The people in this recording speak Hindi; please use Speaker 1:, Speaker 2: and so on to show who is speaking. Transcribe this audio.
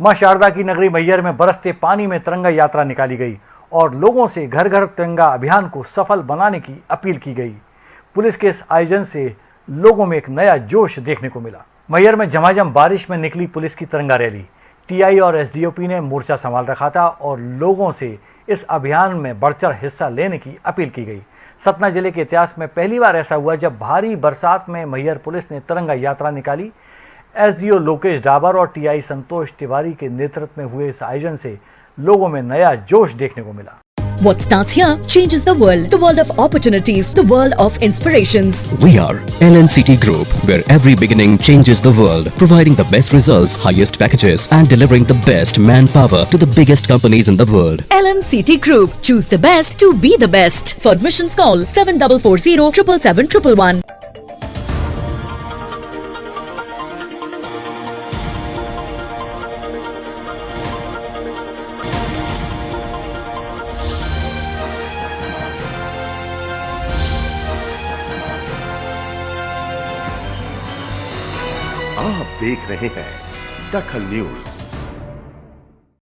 Speaker 1: माँ शारदा की नगरी मैयर में बरसते पानी में तिरंगा यात्रा निकाली गई और लोगों से घर घर तिरंगा अभियान को सफल बनाने की अपील की गई। पुलिस के इस आयोजन से लोगों में एक नया जोश देखने को मिला। मैयर में झमाझम बारिश में निकली पुलिस की तिरंगा रैली। टीआई और एसडीओपी ने मोर्चा संभाल रखा था और लोगों से इस अभियान में बढ़ चढ़ हिस्सा लेने की अपील की गई। सतना ज़िले के इतिहास में पहली बार ऐसा हुआ जब भारी बरसात में मैयर पुलिस ने तिरंगा यात्रा निकाली एसडीओ लोकेश डाबर और टीआई संतोष तिवारी के नेतृत्व में हुए इस आयोजन से लोगों में नया जोश देखने को मिला
Speaker 2: What starts here changes the world. The world of opportunities. The world of inspirations.
Speaker 3: We are LNCT Group, where every beginning changes the world, providing the best results, highest packages, and delivering the best manpower to the biggest companies in the world.
Speaker 2: LNCT Group. Choose the best to be the best. For admissions call 7440 777
Speaker 4: आप देख रहे हैं दखल न्यूज़।